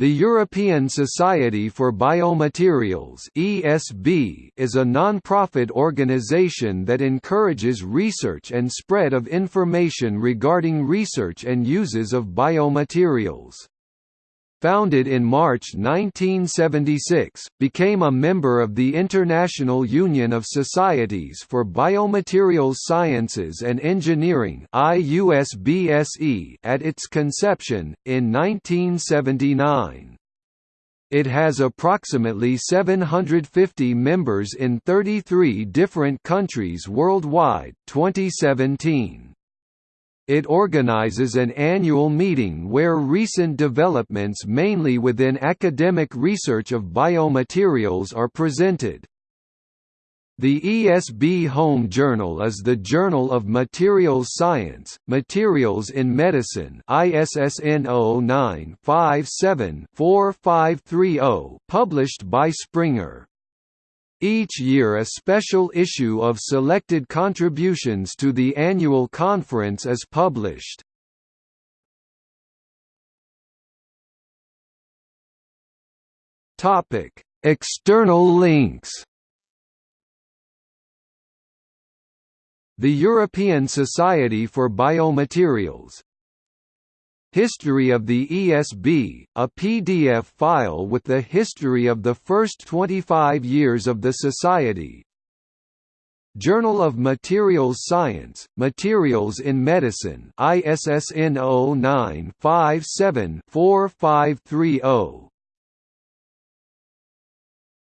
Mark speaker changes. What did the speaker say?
Speaker 1: The European Society for Biomaterials (ESB) is a non-profit organization that encourages research and spread of information regarding research and uses of biomaterials. Founded in March 1976, became a member of the International Union of Societies for Biomaterials Sciences and Engineering at its conception, in 1979. It has approximately 750 members in 33 different countries worldwide 2017. It organizes an annual meeting where recent developments mainly within academic research of biomaterials are presented. The ESB Home Journal is the Journal of Materials Science, Materials in Medicine ISSN 0957-4530 published by Springer. Each year a special issue of selected contributions to the annual conference is published. External links The European Society for Biomaterials History of the ESB, a PDF file with the history of the first 25 years of the Society. Journal of Materials Science, Materials in Medicine ISSN 09 57 4530